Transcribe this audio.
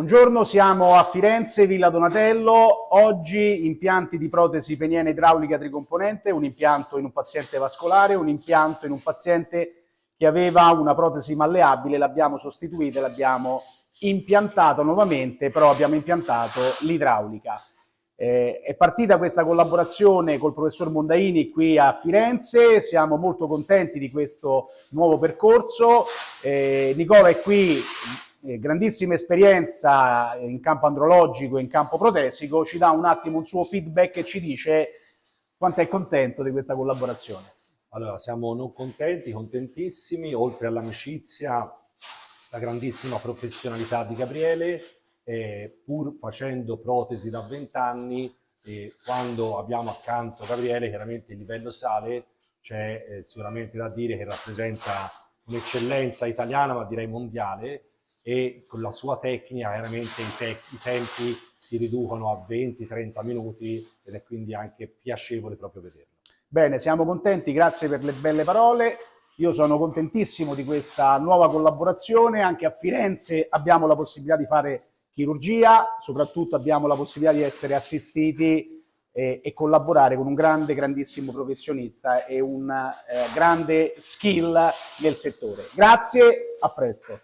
Buongiorno, siamo a Firenze, Villa Donatello. Oggi impianti di protesi peniene idraulica tricomponente, un impianto in un paziente vascolare, un impianto in un paziente che aveva una protesi malleabile, l'abbiamo sostituita, l'abbiamo impiantato nuovamente, però abbiamo impiantato l'idraulica. Eh, è partita questa collaborazione col professor Mondaini qui a Firenze, siamo molto contenti di questo nuovo percorso. Eh, Nicola è qui eh, grandissima esperienza in campo andrologico e in campo protesico, ci dà un attimo un suo feedback e ci dice quanto è contento di questa collaborazione. Allora, siamo non contenti, contentissimi, oltre all'amicizia, la grandissima professionalità di Gabriele, eh, pur facendo protesi da 20 anni, eh, quando abbiamo accanto Gabriele, chiaramente il livello sale, c'è eh, sicuramente da dire che rappresenta un'eccellenza italiana, ma direi mondiale, e con la sua tecnica chiaramente i, te i tempi si riducono a 20-30 minuti ed è quindi anche piacevole proprio vederlo. Bene, siamo contenti, grazie per le belle parole. Io sono contentissimo di questa nuova collaborazione, anche a Firenze abbiamo la possibilità di fare chirurgia, soprattutto abbiamo la possibilità di essere assistiti e, e collaborare con un grande, grandissimo professionista e un eh, grande skill nel settore. Grazie, a presto.